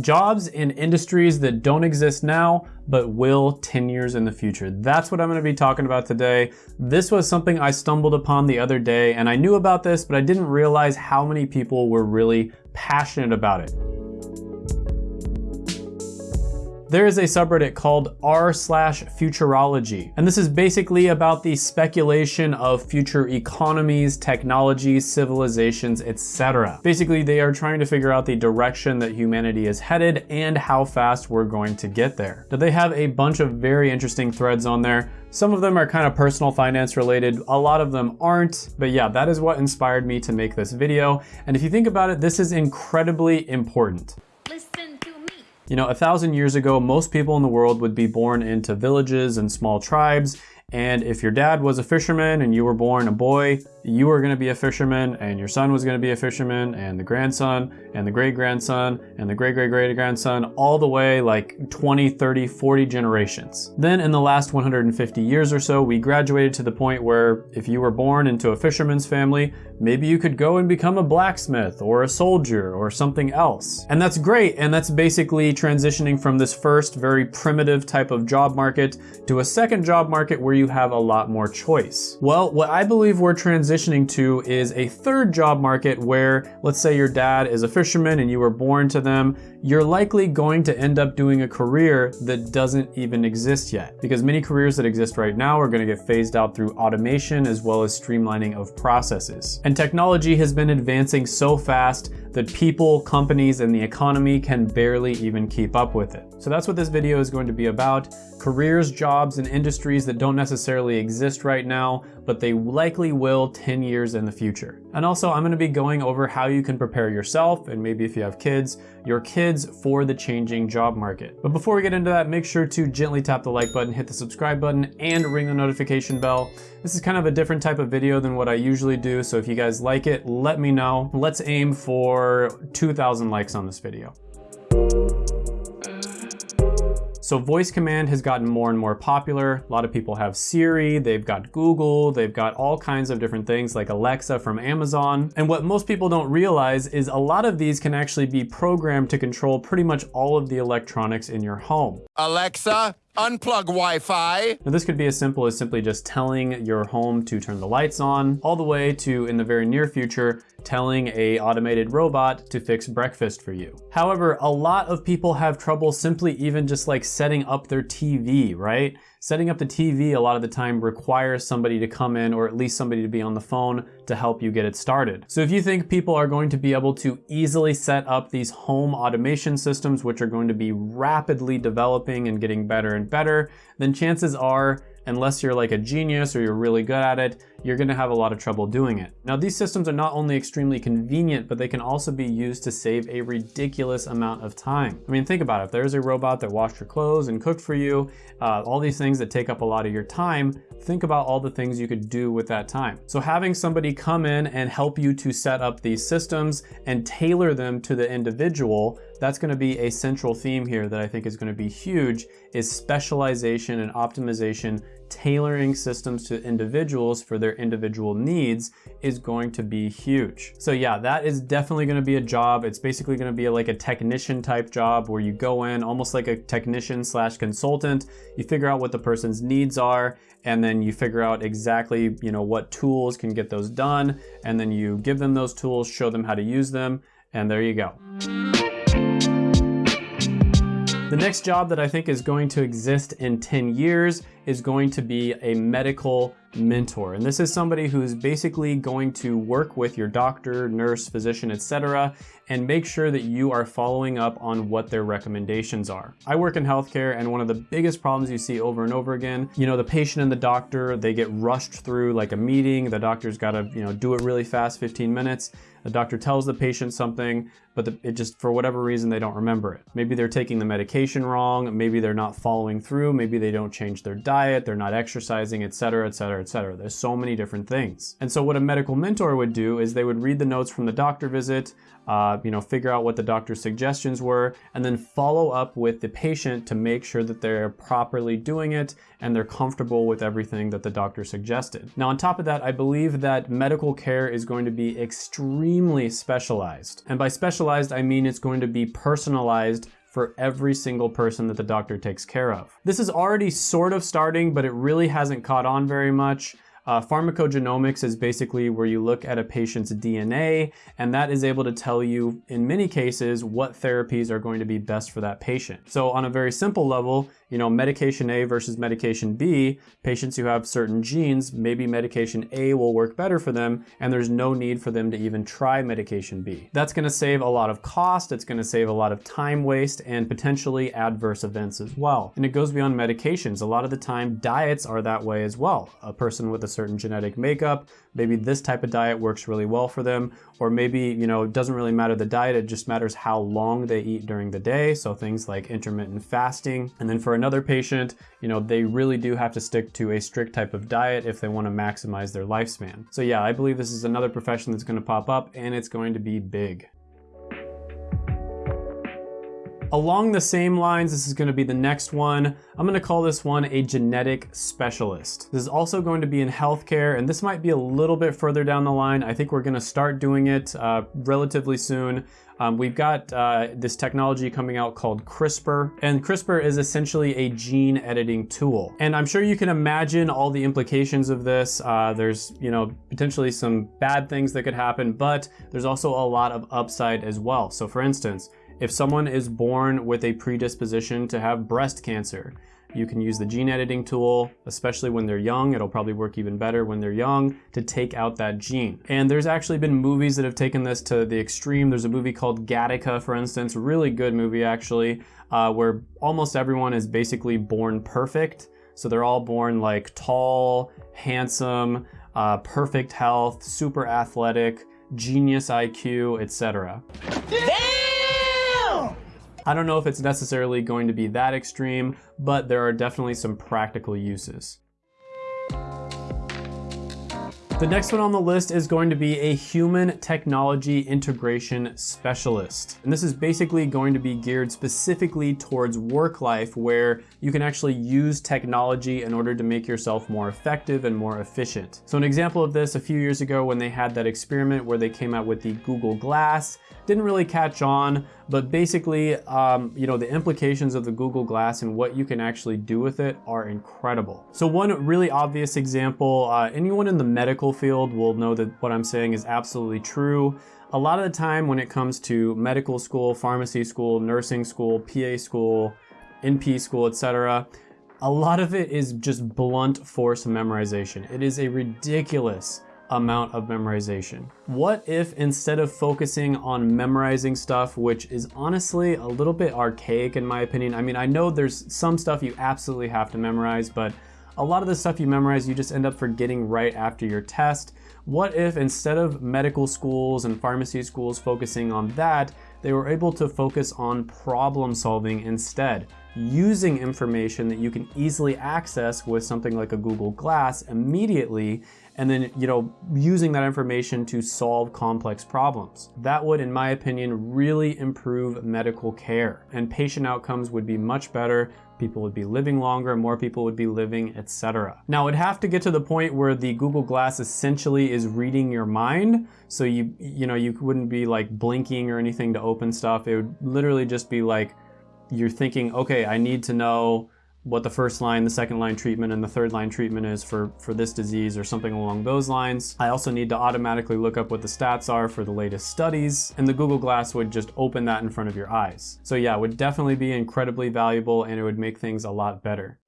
Jobs in industries that don't exist now, but will 10 years in the future. That's what I'm gonna be talking about today. This was something I stumbled upon the other day, and I knew about this, but I didn't realize how many people were really passionate about it. There is a subreddit called r slash futurology, and this is basically about the speculation of future economies, technologies, civilizations, etc. Basically, they are trying to figure out the direction that humanity is headed and how fast we're going to get there. Now, they have a bunch of very interesting threads on there. Some of them are kind of personal finance related, a lot of them aren't, but yeah, that is what inspired me to make this video. And if you think about it, this is incredibly important. You know, a thousand years ago, most people in the world would be born into villages and small tribes. And if your dad was a fisherman and you were born a boy, you were gonna be a fisherman and your son was gonna be a fisherman and the grandson and the great grandson and the great great great grandson all the way like 20, 30, 40 generations. Then in the last 150 years or so, we graduated to the point where if you were born into a fisherman's family, maybe you could go and become a blacksmith or a soldier or something else. And that's great. And that's basically transitioning from this first very primitive type of job market to a second job market where you have a lot more choice. Well, what I believe we're transitioning to is a third job market where let's say your dad is a fisherman and you were born to them, you're likely going to end up doing a career that doesn't even exist yet. Because many careers that exist right now are gonna get phased out through automation as well as streamlining of processes. And technology has been advancing so fast that people, companies, and the economy can barely even keep up with it. So that's what this video is going to be about. Careers, jobs, and industries that don't exist right now, but they likely will 10 years in the future. And also I'm gonna be going over how you can prepare yourself, and maybe if you have kids, your kids for the changing job market. But before we get into that, make sure to gently tap the like button, hit the subscribe button, and ring the notification bell. This is kind of a different type of video than what I usually do, so if you guys like it, let me know. Let's aim for 2,000 likes on this video. So voice command has gotten more and more popular. A lot of people have Siri, they've got Google, they've got all kinds of different things like Alexa from Amazon. And what most people don't realize is a lot of these can actually be programmed to control pretty much all of the electronics in your home. Alexa, Unplug Wi-Fi. Now this could be as simple as simply just telling your home to turn the lights on, all the way to, in the very near future, telling a automated robot to fix breakfast for you. However, a lot of people have trouble simply even just like setting up their TV, right? Setting up the TV a lot of the time requires somebody to come in or at least somebody to be on the phone to help you get it started. So if you think people are going to be able to easily set up these home automation systems, which are going to be rapidly developing and getting better and better, then chances are unless you're like a genius or you're really good at it, you're gonna have a lot of trouble doing it. Now these systems are not only extremely convenient, but they can also be used to save a ridiculous amount of time. I mean, think about it. If there's a robot that washed your clothes and cooked for you, uh, all these things that take up a lot of your time, think about all the things you could do with that time. So having somebody come in and help you to set up these systems and tailor them to the individual, that's gonna be a central theme here that I think is gonna be huge, is specialization and optimization tailoring systems to individuals for their individual needs is going to be huge. So yeah, that is definitely gonna be a job. It's basically gonna be like a technician type job where you go in almost like a technician slash consultant, you figure out what the person's needs are, and then you figure out exactly you know what tools can get those done, and then you give them those tools, show them how to use them, and there you go. The next job that I think is going to exist in 10 years is going to be a medical mentor. And this is somebody who's basically going to work with your doctor, nurse, physician, etc., and make sure that you are following up on what their recommendations are. I work in healthcare and one of the biggest problems you see over and over again, you know, the patient and the doctor, they get rushed through like a meeting, the doctor's gotta, you know, do it really fast, 15 minutes. The doctor tells the patient something, but the, it just, for whatever reason, they don't remember it. Maybe they're taking the medication wrong, maybe they're not following through, maybe they don't change their diet, they're not exercising, etc., etc., etc. There's so many different things. And so what a medical mentor would do is they would read the notes from the doctor visit, uh, you know, figure out what the doctor's suggestions were, and then follow up with the patient to make sure that they're properly doing it and they're comfortable with everything that the doctor suggested. Now, on top of that, I believe that medical care is going to be extremely specialized. And by specialized, I mean it's going to be personalized for every single person that the doctor takes care of. This is already sort of starting, but it really hasn't caught on very much. Uh, pharmacogenomics is basically where you look at a patient's DNA, and that is able to tell you, in many cases, what therapies are going to be best for that patient. So on a very simple level, you know, medication A versus medication B, patients who have certain genes, maybe medication A will work better for them, and there's no need for them to even try medication B. That's gonna save a lot of cost, it's gonna save a lot of time waste, and potentially adverse events as well. And it goes beyond medications. A lot of the time, diets are that way as well. A person with a certain genetic makeup, maybe this type of diet works really well for them, or maybe, you know, it doesn't really matter the diet, it just matters how long they eat during the day. So things like intermittent fasting. And then for another patient, you know, they really do have to stick to a strict type of diet if they want to maximize their lifespan. So yeah, I believe this is another profession that's going to pop up and it's going to be big. Along the same lines, this is gonna be the next one. I'm gonna call this one a genetic specialist. This is also going to be in healthcare, and this might be a little bit further down the line. I think we're gonna start doing it uh, relatively soon. Um, we've got uh, this technology coming out called CRISPR, and CRISPR is essentially a gene editing tool. And I'm sure you can imagine all the implications of this. Uh, there's, you know, potentially some bad things that could happen, but there's also a lot of upside as well. So for instance, if someone is born with a predisposition to have breast cancer, you can use the gene editing tool, especially when they're young. It'll probably work even better when they're young to take out that gene. And there's actually been movies that have taken this to the extreme. There's a movie called Gattaca, for instance, really good movie actually, uh, where almost everyone is basically born perfect. So they're all born like tall, handsome, uh, perfect health, super athletic, genius IQ, etc. I don't know if it's necessarily going to be that extreme, but there are definitely some practical uses. The next one on the list is going to be a human technology integration specialist. And this is basically going to be geared specifically towards work life where you can actually use technology in order to make yourself more effective and more efficient. So an example of this a few years ago when they had that experiment where they came out with the Google Glass, didn't really catch on, but basically, um, you know, the implications of the Google Glass and what you can actually do with it are incredible. So one really obvious example, uh, anyone in the medical field will know that what I'm saying is absolutely true. A lot of the time when it comes to medical school, pharmacy school, nursing school, PA school, NP school, etc., a lot of it is just blunt force memorization. It is a ridiculous amount of memorization. What if instead of focusing on memorizing stuff, which is honestly a little bit archaic in my opinion, I mean, I know there's some stuff you absolutely have to memorize, but a lot of the stuff you memorize, you just end up forgetting right after your test. What if instead of medical schools and pharmacy schools focusing on that, they were able to focus on problem solving instead, using information that you can easily access with something like a Google Glass immediately and then, you know, using that information to solve complex problems. That would, in my opinion, really improve medical care and patient outcomes would be much better people would be living longer, more people would be living, etc. Now it'd have to get to the point where the Google Glass essentially is reading your mind. So you, you know, you wouldn't be like blinking or anything to open stuff. It would literally just be like, you're thinking, okay, I need to know what the first line, the second line treatment, and the third line treatment is for, for this disease or something along those lines. I also need to automatically look up what the stats are for the latest studies, and the Google Glass would just open that in front of your eyes. So yeah, it would definitely be incredibly valuable and it would make things a lot better.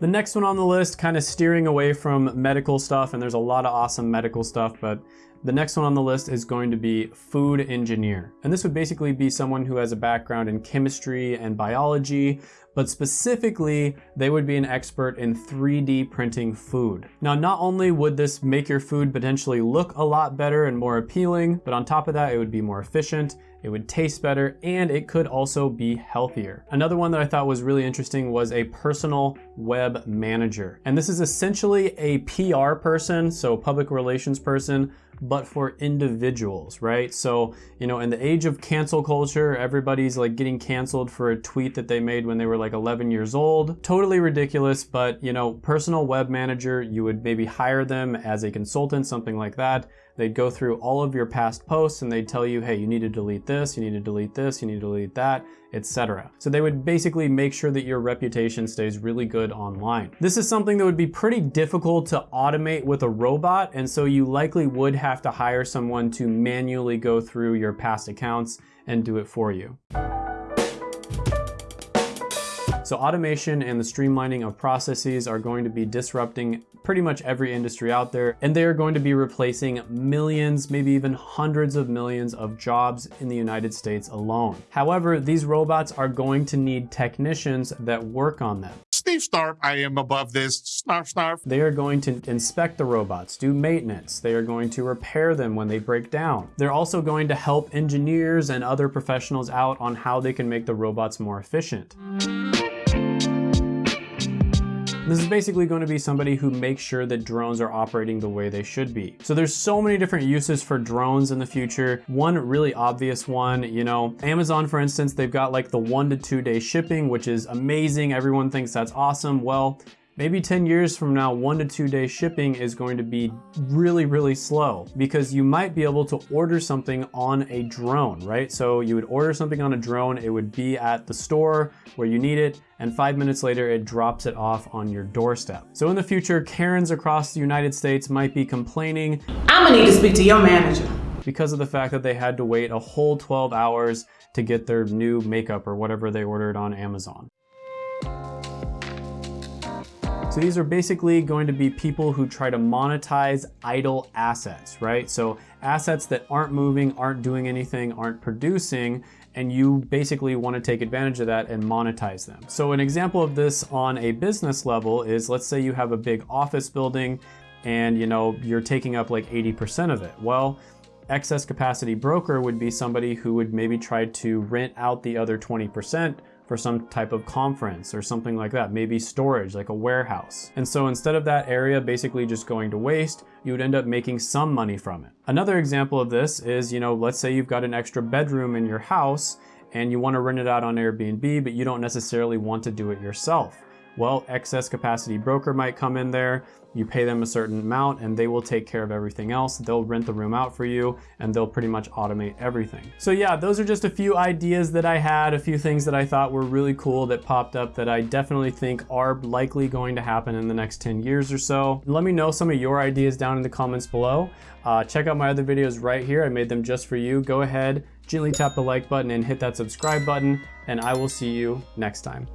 The next one on the list, kind of steering away from medical stuff, and there's a lot of awesome medical stuff, but The next one on the list is going to be food engineer. And this would basically be someone who has a background in chemistry and biology, but specifically, they would be an expert in 3D printing food. Now, not only would this make your food potentially look a lot better and more appealing, but on top of that, it would be more efficient, it would taste better, and it could also be healthier. Another one that I thought was really interesting was a personal web manager. And this is essentially a PR person, so public relations person, but for individuals, right? So, you know, in the age of cancel culture, everybody's like getting canceled for a tweet that they made when they were like 11 years old. Totally ridiculous, but you know, personal web manager, you would maybe hire them as a consultant, something like that. They'd go through all of your past posts and they'd tell you, hey, you need to delete this, you need to delete this, you need to delete that, etc. So they would basically make sure that your reputation stays really good online. This is something that would be pretty difficult to automate with a robot, and so you likely would have to hire someone to manually go through your past accounts and do it for you. So automation and the streamlining of processes are going to be disrupting pretty much every industry out there, and they are going to be replacing millions, maybe even hundreds of millions of jobs in the United States alone. However, these robots are going to need technicians that work on them. Steve Snarf, I am above this. Snarf, snarf. They are going to inspect the robots, do maintenance. They are going to repair them when they break down. They're also going to help engineers and other professionals out on how they can make the robots more efficient. This is basically going to be somebody who makes sure that drones are operating the way they should be. So there's so many different uses for drones in the future. One really obvious one, you know, Amazon, for instance, they've got like the one to two day shipping, which is amazing. Everyone thinks that's awesome. Well, Maybe 10 years from now, one to two day shipping is going to be really, really slow because you might be able to order something on a drone, right? So you would order something on a drone, it would be at the store where you need it, and five minutes later, it drops it off on your doorstep. So in the future, Karens across the United States might be complaining, I'm gonna need to speak to your manager. Because of the fact that they had to wait a whole 12 hours to get their new makeup or whatever they ordered on Amazon. These are basically going to be people who try to monetize idle assets, right? So assets that aren't moving, aren't doing anything, aren't producing, and you basically want to take advantage of that and monetize them. So an example of this on a business level is let's say you have a big office building and you know you're taking up like 80% of it. Well, excess capacity broker would be somebody who would maybe try to rent out the other 20% for some type of conference or something like that, maybe storage, like a warehouse. And so instead of that area basically just going to waste, you would end up making some money from it. Another example of this is, you know, let's say you've got an extra bedroom in your house and you want to rent it out on Airbnb, but you don't necessarily want to do it yourself. Well, excess capacity broker might come in there, you pay them a certain amount and they will take care of everything else. They'll rent the room out for you and they'll pretty much automate everything. So yeah, those are just a few ideas that I had, a few things that I thought were really cool that popped up that I definitely think are likely going to happen in the next 10 years or so. Let me know some of your ideas down in the comments below. Uh, check out my other videos right here. I made them just for you. Go ahead, gently tap the like button and hit that subscribe button and I will see you next time.